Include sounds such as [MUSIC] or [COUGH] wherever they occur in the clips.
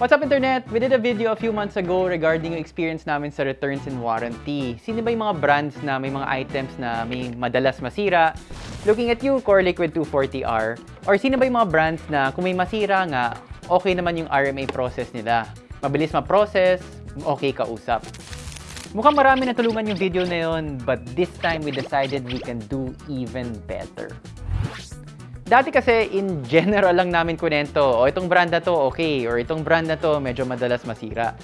What's up internet? We did a video a few months ago regarding yung experience namin sa returns and warranty. Sino ba yung mga brands na may mga items na may madalas masira? Looking at you, Core Liquid 240R. Or sino ba yung mga brands na kung may masira nga, okay naman yung RMA process nila. Mabilis ma-process, okay kausap. Mukhang marami na tulungan yung video na yun, but this time we decided we can do even better. Dati kasi, in general lang namin kunento, o itong brand na to, okay, or itong brand na to, medyo madalas masira.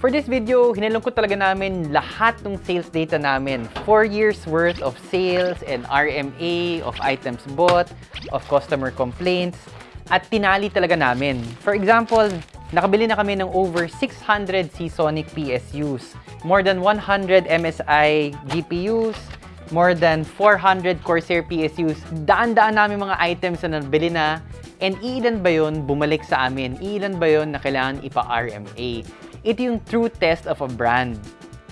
For this video, hinalong ko talaga namin lahat ng sales data namin. 4 years worth of sales and RMA, of items bought, of customer complaints, at tinali talaga namin. For example, nakabili na kami ng over 600 Seasonic PSUs, more than 100 MSI GPUs, more than 400 Corsair PSUs. Daan-daan namin mga items na nabili na. And ilan ba yun bumalik sa amin? Ilan ba yun na kailangan ipa-RMA? Ito yung true test of a brand.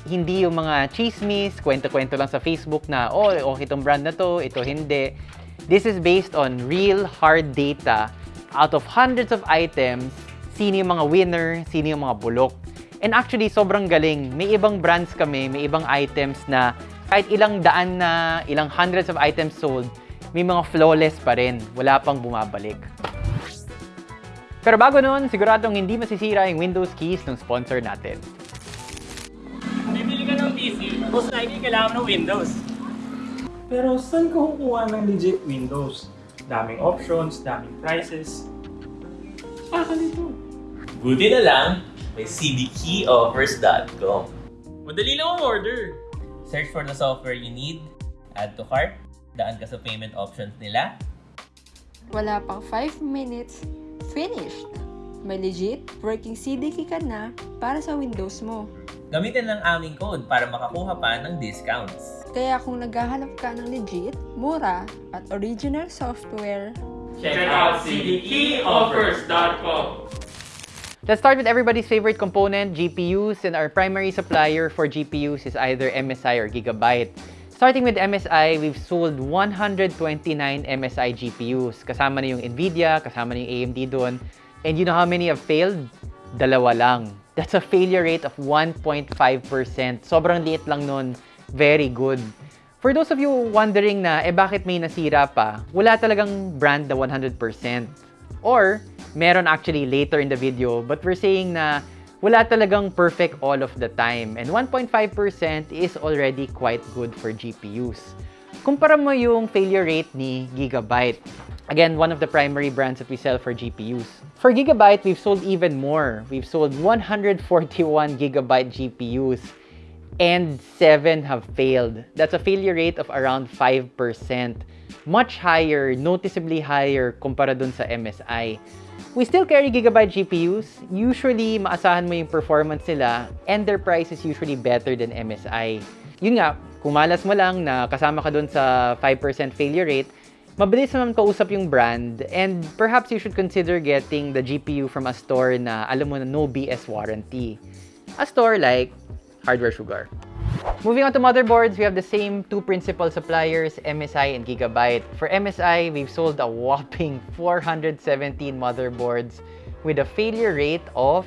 Hindi yung mga chismis, kwento-kwento lang sa Facebook na, oh, okay itong brand na to, ito hindi. This is based on real hard data. Out of hundreds of items, sino yung mga winner, sino yung mga bulok. And actually, sobrang galing. May ibang brands kami, may ibang items na kahit ilang daan na, ilang hundreds of items sold, may mga flawless pa rin. Wala pang bumabalik. Pero bago nun, siguradong hindi masisira yung Windows keys ng sponsor natin. Bibili ka ng PC, most likely kailangan ng Windows. Pero saan ka kukuha ng legit Windows? Daming options, daming prices. Saka dito. Buti na lang, may cdkeyoffers.com. Madali lang ang order. Search for the software you need, add to cart, daan ka sa payment options nila, Wala pang 5 minutes, finished! May legit working CDK ka na para sa Windows mo. gamitin lang aming code para makakuha pa ng discounts. Kaya kung naghahanap ka ng legit, mura, at original software, Check out cdkeyoffers.com. Let's start with everybody's favorite component, GPUs, and our primary supplier for GPUs is either MSI or Gigabyte. Starting with MSI, we've sold 129 MSI GPUs. Kasama na yung NVIDIA, kasama na yung AMD doon. And you know how many have failed? Dalawa lang. That's a failure rate of 1.5%. Sobrang liit lang nun. Very good. For those of you wondering na, eh bakit may nasira pa? Wala talagang brand na 100%. Or, meron actually later in the video, but we're saying na wala talagang perfect all of the time. And 1.5% is already quite good for GPUs. Kumpara mo yung failure rate ni Gigabyte. Again, one of the primary brands that we sell for GPUs. For Gigabyte, we've sold even more. We've sold 141 Gigabyte GPUs and 7 have failed. That's a failure rate of around 5%. Much higher, noticeably higher kumpara dun sa MSI. We still carry Gigabyte GPUs. Usually, maasahan mo yung performance nila and their price is usually better than MSI. Yun nga, kung malas mo lang na kasama ka dun sa 5% failure rate, mabilis naman kausap yung brand and perhaps you should consider getting the GPU from a store na alam mo na no BS warranty. A store like Hardware Sugar. Moving on to motherboards, we have the same two principal suppliers, MSI and Gigabyte. For MSI, we've sold a whopping [LAUGHS] 417 motherboards with a failure rate of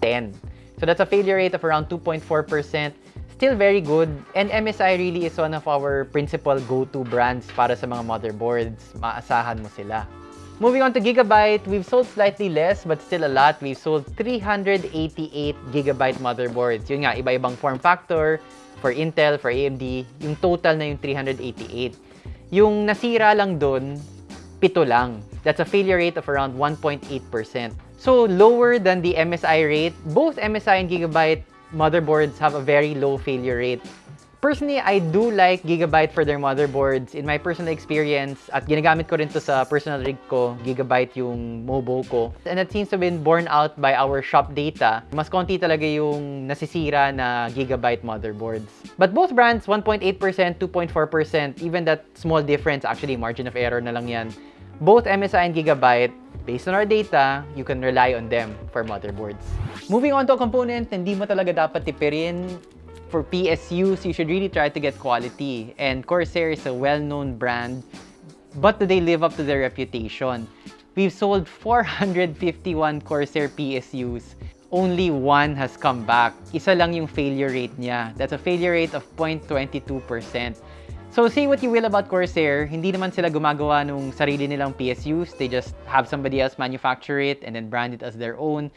10. So that's a failure rate of around 2.4%. Still very good. And MSI really is one of our principal go-to brands para sa mga motherboards. Maasahan mo sila. Moving on to Gigabyte, we've sold slightly less but still a lot. We've sold 388 Gigabyte motherboards. Yun nga, iba-ibang form factor for Intel, for AMD. Yung total na yung 388. Yung nasira lang dun, pito lang. That's a failure rate of around 1.8%. So lower than the MSI rate. Both MSI and Gigabyte motherboards have a very low failure rate. Personally, I do like Gigabyte for their motherboards. In my personal experience, at ginagamit ko rin to sa personal rig ko, Gigabyte yung Mobo ko. And that seems to have been borne out by our shop data. Mas konti talaga yung nasisira na Gigabyte motherboards. But both brands, 1.8%, 2.4%, even that small difference, actually margin of error na lang yan. Both MSI and Gigabyte, based on our data, you can rely on them for motherboards. Moving on to a component, hindi mo talaga dapat tipirin for PSUs, you should really try to get quality. And Corsair is a well-known brand, but do they live up to their reputation? we've sold 451 Corsair PSUs. Only one has come back. Isa lang yung failure rate niya. That's a failure rate of 0.22%. So say what you will about Corsair, hindi naman sila gumagawa nung sarili nilang PSUs. They just have somebody else manufacture it and then brand it as their own.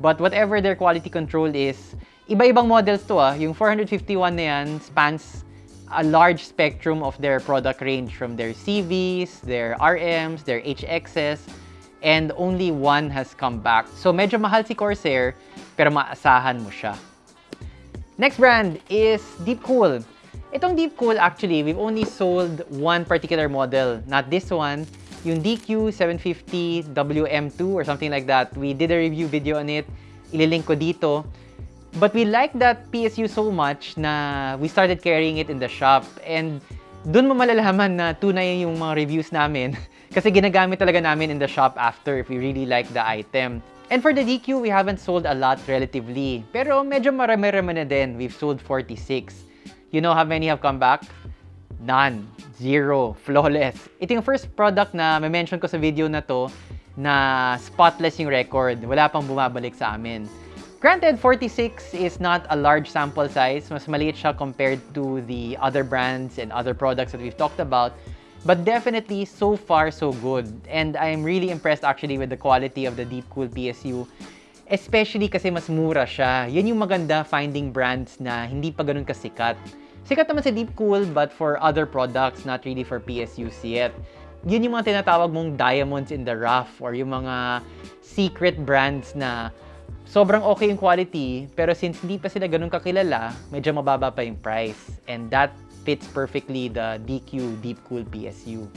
But whatever their quality control is, iba-ibang models to ah. Yung 451 na yan spans a large spectrum of their product range from their CVs, their RMs, their HXs, and only one has come back. So medyo mahal si Corsair, pero maasahan mo siya. Next brand is Deepcool. Itong Deepcool, actually, we've only sold one particular model. Not this one. Yung DQ750 WM2 or something like that. We did a review video on it. Ililink ko dito. But we like that PSU so much na we started carrying it in the shop. And dun mo malalaman na tunay yung mga reviews namin. [LAUGHS] Kasi ginagamit talaga namin in the shop after if we really like the item. And for the DQ, we haven't sold a lot relatively. Pero medyo marami-rami na din. We've sold 46. You know how many have come back? None. Zero. Flawless. Ito yung first product na may mention ko sa video na to na spotless yung record. Wala pang bumabalik sa amin. Granted, 46 is not a large sample size. Mas maliit siya compared to the other brands and other products that we've talked about. But definitely, so far, so good. And I'm really impressed actually with the quality of the Deepcool PSU. Especially kasi mas mura siya. Yan yung maganda finding brands na hindi pa ganun kasikat. Sikat naman si Deepcool but for other products, not really for PSUs yet. Yun yung mga tinatawag mong diamonds in the rough or yung mga secret brands na sobrang okay yung quality, pero since hindi pa sila ganun kakilala, medyo mababa pa yung price. And that fits perfectly the DQ Deep Cool PSU.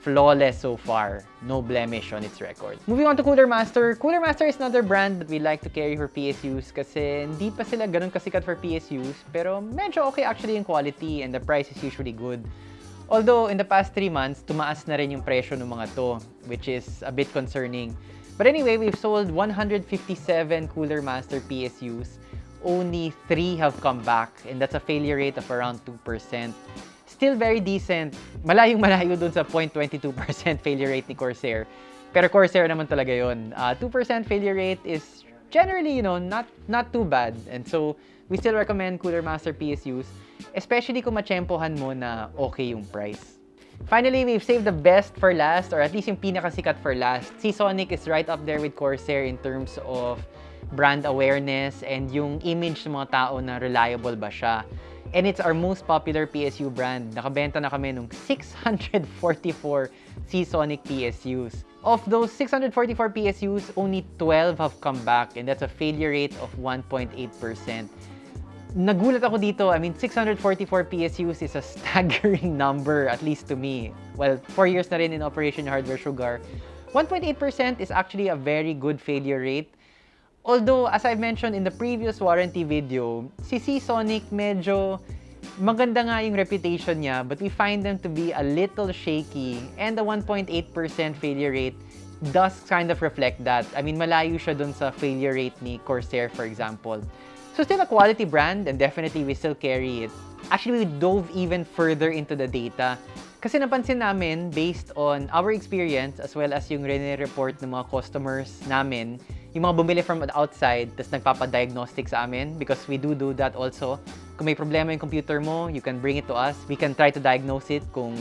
Flawless so far. No blemish on its record. Moving on to Cooler Master. Cooler Master is another brand that we like to carry for PSUs kasi hindi pa sila ganun kasikat for PSUs, pero medyo okay actually yung quality and the price is usually good. Although, in the past 3 months, tumaas na rin yung presyo ng mga to, which is a bit concerning. But anyway, we've sold 157 Cooler Master PSUs. Only 3 have come back, and that's a failure rate of around 2%. Still very decent. Malayong malayo dun sa 0.22% failure rate ni Corsair. Pero Corsair naman talaga yun. Uh, 2% failure rate is generally, you know, not, not too bad. And so, we still recommend Cooler Master PSUs, especially kung machempohan mo na okay yung price. Finally, we've saved the best for last, or at least yung pinakasikat for last. Seasonic is right up there with Corsair in terms of brand awareness and yung image ng mga tao na reliable ba siya. And it's our most popular PSU brand. Nakabenta na kami nung 644 Seasonic PSUs. Of those 644 PSUs, only 12 have come back and that's a failure rate of 1.8%. Nagulat ako dito. I mean, 644 PSUs is a [LAUGHS] staggering number, at least to me. Well, 4 years na rin in Operation Hardware Sugar. 1.8% is actually a very good failure rate. Although, as I've mentioned in the previous warranty video, si Seasonic medyo maganda nga yung reputation niya, but we find them to be a little shaky and the 1.8% failure rate does kind of reflect that. I mean, malayo siya dun sa failure rate ni Corsair, for example. So still a quality brand and definitely we still carry it. Actually, we dove even further into the data kasi napansin namin based on our experience as well as yung report ng mga customers namin, yung mga bumili from outside tapos nagpapadiagnostic sa amin because we do do that also. Kung may problema yung computer mo, you can bring it to us. We can try to diagnose it kung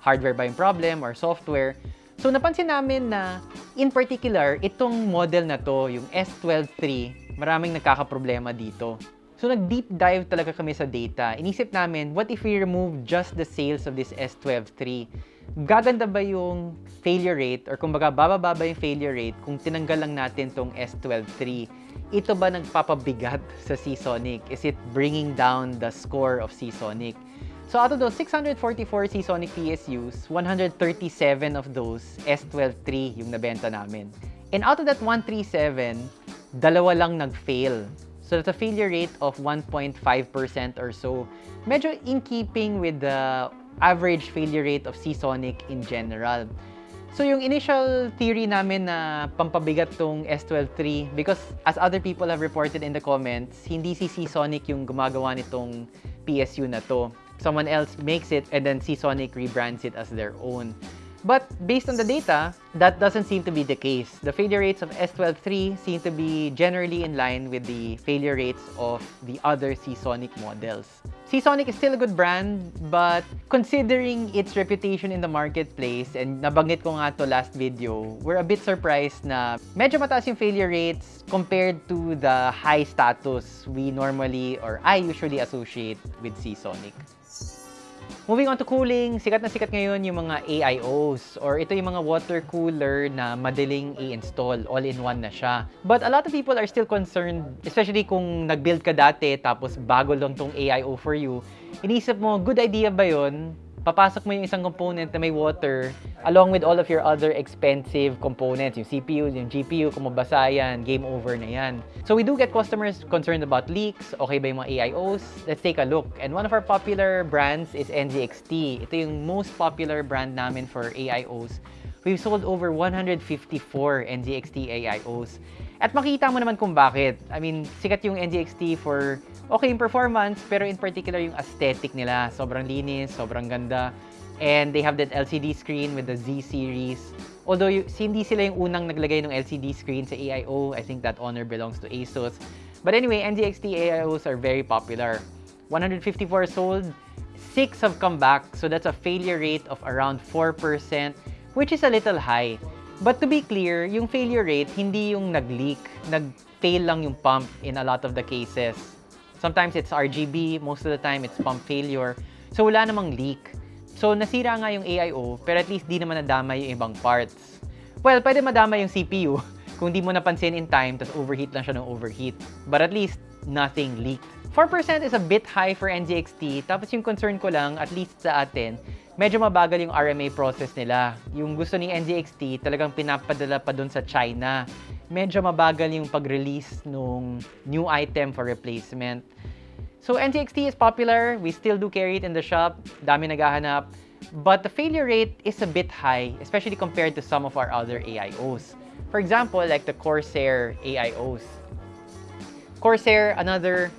hardware ba yung problem or software. So napansin namin na in particular, itong model na to, yung S12 III, maraming nagkakaproblema dito. So nag-deep dive talaga kami sa data. Inisip namin, what if we remove just the sales of this S12 III? Gaganda ba yung failure rate or kumbaga bababa ba yung failure rate kung tinanggal lang natin tong S12 III? Ito ba nagpapabigat [LAUGHS] sa Seasonic? Is it bringing down the score of Seasonic? So out of those 644 Seasonic PSUs, 137 of those S12 III yung nabenta namin. And out of that 137, dalawa lang nag-fail. So that's a failure rate of 1.5% or so. Medyo in keeping with the average failure rate of Seasonic in general. So yung initial theory namin na pampabigat tong S12 III because as other people have reported in the comments, hindi si Seasonic yung gumagawa nitong PSU na to. Someone else makes it and then Seasonic rebrands it as their own. But based on the data, that doesn't seem to be the case. The failure rates of S12 III seem to be generally in line with the failure rates of the other Seasonic models. Seasonic is still a good brand, but considering its reputation in the marketplace, and nabanggit ko nga to last video, we're a bit surprised na medyo mataas yung failure rates compared to the high status we normally or I usually associate with Seasonic. Moving on to cooling, sikat na sikat ngayon yung mga AIOs or ito yung mga water cooler na madaling i-install, all-in-one na siya. But a lot of people are still concerned, especially kung nag-build ka dati tapos bago lang tong AIO for you. Inisip mo, good idea ba yun? Papasok mo yung isang component na may water along with all of your other expensive components, yung CPU, yung GPU, kung mabasa yan, game over na yan. So we do get customers concerned about leaks, okay ba yung mga AIOs? Let's take a look. And one of our popular brands is NZXT. Ito yung most popular brand namin for AIOs. We've sold over 154 NZXT AIOs. At makita mo naman kung bakit. I mean, sikat yung NZXT for okay yung performance, pero in particular yung aesthetic nila. Sobrang linis, sobrang ganda. And they have that LCD screen with the Z series. Although hindi sila yung unang naglagay ng LCD screen sa AIO, I think that honor belongs to ASUS. But anyway, NZXT AIOs are very popular. 154 sold, 6 have come back, so that's a failure rate of around 4%, which is a little high. But to be clear, yung failure rate, hindi yung nag-leak. Nag-fail lang yung pump in a lot of the cases. Sometimes it's RGB, most of the time it's pump failure. So wala namang leak. So nasira nga yung AIO, pero at least di naman nadamay yung ibang parts. Well, pwede madama yung CPU [LAUGHS] kung di mo napansin in time, tapos overheat lang siya ng overheat. But at least, nothing leaked. 4% is a bit high for NZXT, tapos yung concern ko lang, at least sa atin, medyo mabagal yung RMA process nila. Yung gusto ni NZXT, talagang pinapadala pa dun sa China. Medyo mabagal yung pag-release nung new item for replacement. So NZXT is popular, we still do carry it in the shop, dami naghahanap, but the failure rate is a bit high, especially compared to some of our other AIOs. For example, like the Corsair AIOs. Corsair, another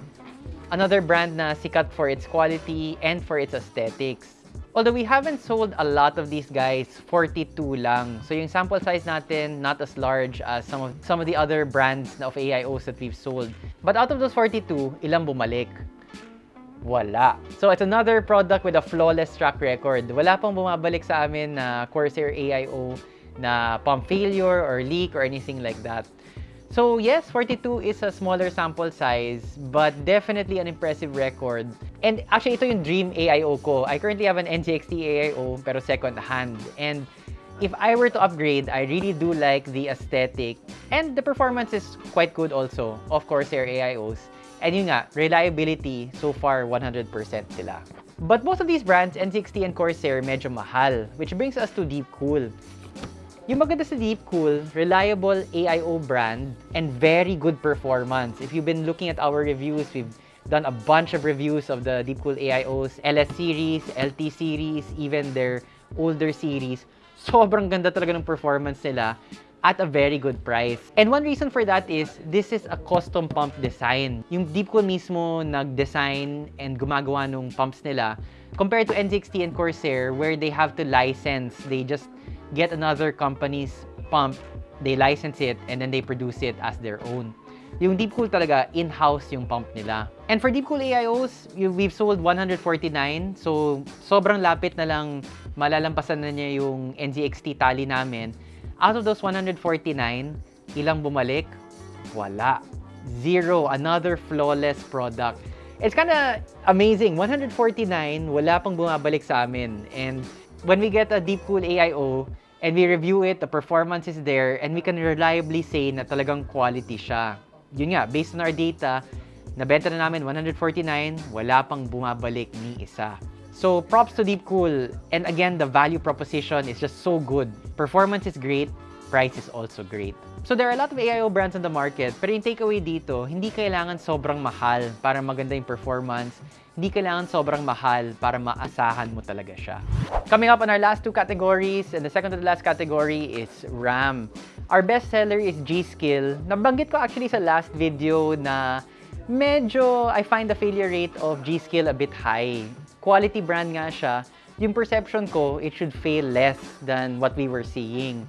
another brand na sikat for its quality and for its aesthetics. Although we haven't sold a lot of these guys, 42 lang. So yung sample size natin, not as large as some of, some of the other brands of AIOs that we've sold. But out of those 42, ilang bumalik? Wala. So it's another product with a flawless track record. Wala pang bumabalik sa amin na Corsair AIO na pump failure or leak or anything like that. So yes, 42 is a smaller sample size, but definitely an impressive record. And actually, ito yung dream AIO ko. I currently have an NZXT AIO, pero second hand. And if I were to upgrade, I really do like the aesthetic. And the performance is quite good also, of Corsair AIOs. And yun nga, reliability, so far 100% sila. But most of these brands, N60 and Corsair, medyo mahal. Which brings us to Deepcool. Yung maganda sa Deepcool, reliable AIO brand and very good performance. If you've been looking at our reviews, we've done a bunch of reviews of the Deepcool AIOs, LS series, LT series, even their older series. Sobrang ganda talaga ng performance nila at a very good price. And one reason for that is, this is a custom pump design. Yung Deepcool mismo nag-design and gumagawa ng pumps nila compared to N60 and Corsair where they have to license. They just get another company's pump, they license it, and then they produce it as their own. Yung Deepcool talaga, in-house yung pump nila. And for Deepcool AIOs, we've sold 149. So, sobrang lapit na lang malalampasan na niya yung NZXT tally namin. Out of those 149, ilang bumalik? Wala. Zero. Another flawless product. It's kind of amazing. 149, wala pang bumabalik sa amin. And when we get a Deepcool AIO, and we review it, the performance is there, and we can reliably say na talagang quality siya. Yun nga, based on our data, nabenta na namin 149, wala pang bumabalik ni isa. So, props to Deepcool. And again, the value proposition is just so good. Performance is great, price is also great. So, there are a lot of AIO brands on the market, pero yung takeaway dito, hindi kailangan sobrang mahal para maganda yung performance. Hindi kailangan sobrang mahal para maasahan mo talaga siya. Coming up on our last two categories, and the second to the last category is RAM. Our best seller is G-Skill. Nabanggit ko actually sa last video na medyo I find the failure rate of G-Skill a bit high. Quality brand nga siya, yung perception ko, it should fail less than what we were seeing.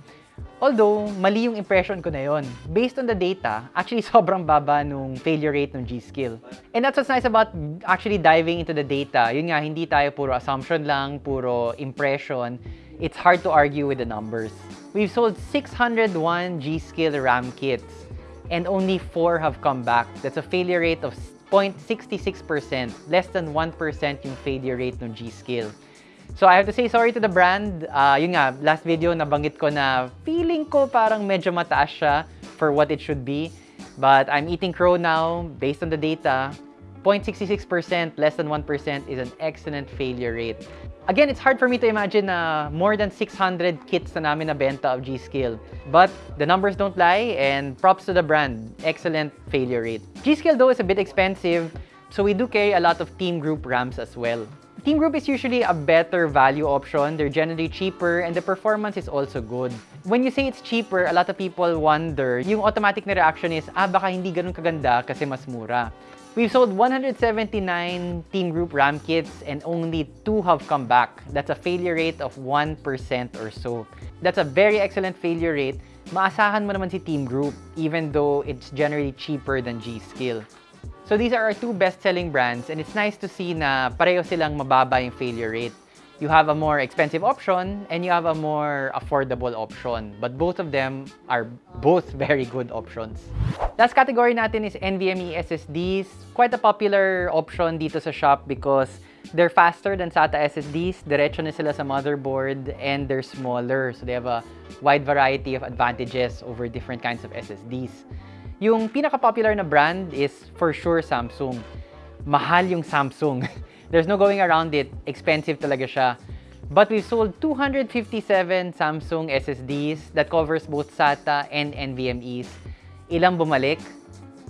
Although, mali yung impression ko na yon. Based on the data, actually [LAUGHS] sobrang baba nung failure rate ng G-Skill. And that's what's nice about actually diving into the data. Yun nga, hindi tayo puro assumption lang, puro impression. It's hard to argue with the numbers. We've sold 601 G-Skill RAM kits and only 4 have come back. That's a failure rate of 0.66%, less than 1% yung failure rate ng G-Skill. So I have to say sorry to the brand. Uh, yun nga, last video nabanggit ko na feeling ko parang medyo mataas siya for what it should be. But I'm eating crow now based on the data. 0.66%, less than 1% is an excellent failure rate. Again, it's hard for me to imagine na more than 600 kits na namin nabenta of G-Skill. But the numbers don't lie and props to the brand. Excellent failure rate. G-Skill though is a bit expensive, so we do carry a lot of team group RAMs as well. Team Group is usually a better value option. They're generally cheaper and the performance is also good. When you say it's cheaper, a lot of people wonder, yung automatic na reaction is, ah, baka hindi ganun kaganda kasi mas mura. We've sold 179 Team Group RAM kits and only 2 have come back. That's a failure rate of 1% or so. That's a very excellent failure rate. Maasahan mo naman si Team Group even though it's generally cheaper than G-Skill. So these are our two best-selling brands and it's nice to see na pareho silang mababa yung failure rate. You have a more expensive option and you have a more affordable option. But both of them are both [LAUGHS] very good options. Last category natin is NVMe SSDs. Quite a popular option dito sa shop because they're faster than SATA SSDs. Diretso na sila sa motherboard and they're smaller. So they have a wide variety of advantages over different kinds of SSDs. Yung pinaka-popular na brand is for sure Samsung. Mahal yung Samsung. [LAUGHS] There's no going around it. Expensive talaga siya. But we've sold 257 Samsung SSDs that covers both SATA and NVMEs. Ilang bumalik?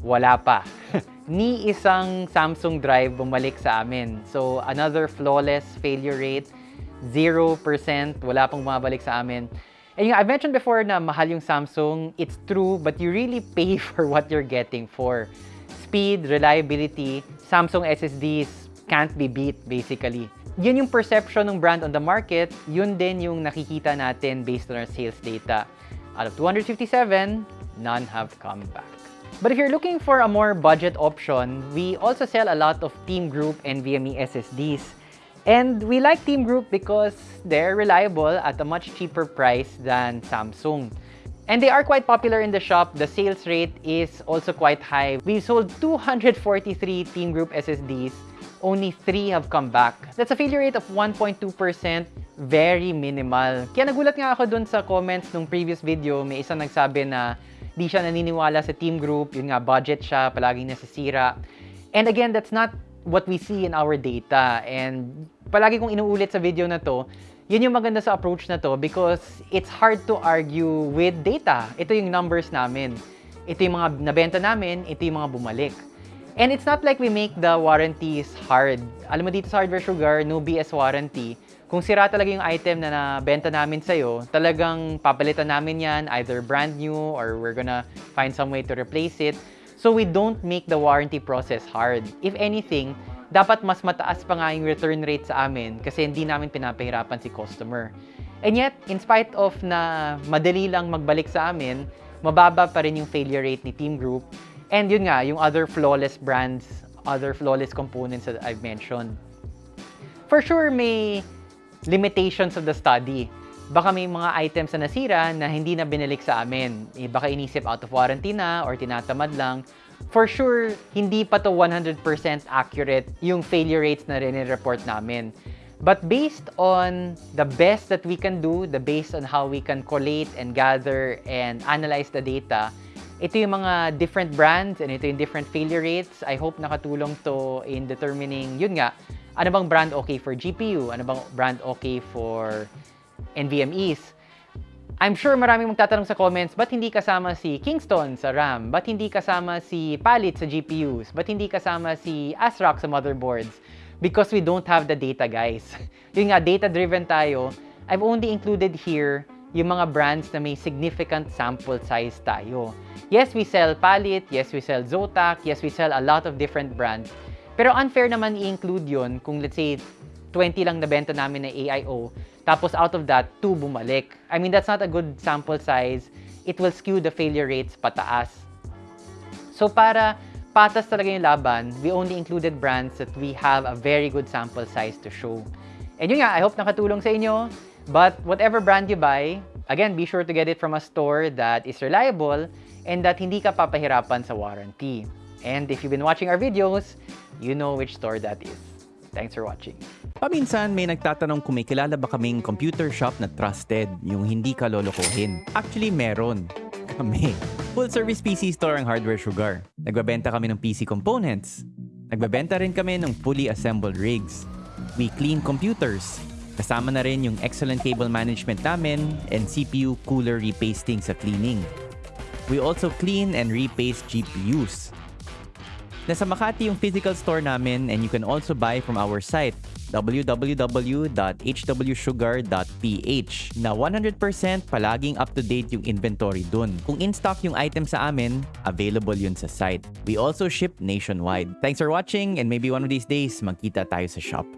Wala pa. [LAUGHS] Ni isang Samsung drive bumalik sa amin. So, another flawless failure rate. 0%. Wala pang bumabalik sa amin. And yung, I mentioned before na mahal yung Samsung, it's true, but you really pay [LAUGHS] for what you're getting for. Speed, reliability, Samsung SSDs can't be beat, basically. Yun yung perception ng brand on the market, yun din yung nakikita natin based on our sales data. Out of 257, none have come back. But if you're looking for a more budget option, we also sell a lot of Team Group NVMe SSDs. And we like Team Group because they're reliable at a much cheaper price than Samsung. And they are quite popular in the shop. The sales rate is also quite high. We sold 243 Team Group SSDs. Only 3 have come back. That's a failure rate of 1.2%. Very minimal. Kaya nagulat nga ako dun sa comments nung previous video. May isang nagsabi na di siya naniniwala sa Team Group. Yun nga, budget siya. Palaging nasisira. And again, that's not what we see in our data. And palagi kong inuulit sa video na to, yun yung maganda sa approach na to because it's hard to argue with data. Ito yung numbers namin. Ito yung mga nabenta namin, ito yung mga bumalik. And it's not like we make the warranties hard. Alam mo dito sa Hardware Sugar, no BS warranty. Kung sira talaga yung item na nabenta namin sa'yo, talagang papalitan namin yan, either brand new or we're gonna find some way to replace it. So we don't make the warranty process hard. If anything, dapat mas mataas pa nga yung return rate sa amin kasi hindi namin pinapahirapan si customer. And yet, in spite of na madali lang magbalik sa amin, mababa pa rin yung failure rate ni Team Group. And yun nga, yung other flawless brands, other flawless components that I've mentioned. For sure, may limitations of the study. Baka may mga items na nasira na hindi na binalik sa amin. Eh, baka inisip out of warranty na or tinatamad lang. For sure, hindi pa to 100% accurate yung failure rates na rin-report namin. But based on the best that we can do, the based on how we can collate and gather and analyze the data, ito yung mga different brands and ito yung different failure rates. I hope nakatulong to in determining, yun nga, ano bang brand okay for GPU? Ano bang brand okay for NVMEs? I'm sure maraming magtatanong sa comments, ba't hindi kasama si Kingston sa RAM? Ba't hindi kasama si Palit sa GPUs? Ba't hindi kasama si ASRock sa motherboards? Because we don't have the data, guys. [LAUGHS] Yun nga, data-driven tayo. I've only included here yung mga brands na may significant sample size tayo. Yes, we sell Palit, yes, we sell Zotac, yes, we sell a lot of different brands. Pero unfair naman i-include yon kung let's say 20 lang nabenta namin na AIO. Tapos out of that, 2 bumalik. I mean, that's not a good sample size. It will skew the failure rates pataas. So para patas talaga yung laban, we only included brands that we have a very good sample size to show. And yun nga, I hope nakatulong sa inyo. But whatever brand you buy, again, be sure to get it from a store that is reliable and that hindi ka papahirapan sa warranty. And if you've been watching our videos, you know which store that is. Thanks for watching. Paminsan may nagtatanong kung may kilala ba kaming computer shop na trusted, yung hindi ka lolokohin. Actually, meron. Kami. Full service PC store ang Hardware Sugar. Nagbabenta kami ng PC components. Nagbabenta rin kami ng fully assembled rigs. We clean computers. Kasama na rin yung excellent cable management namin and CPU cooler repasting sa cleaning. We also clean and repaste GPUs. Nasa Makati yung physical store namin and you can also buy from our site www.hwsugar.ph na 100% palaging up-to-date yung inventory dun. Kung in-stock yung item sa amin, available yun sa site. We also ship nationwide. Thanks for watching and maybe one of these days magkita tayo sa shop.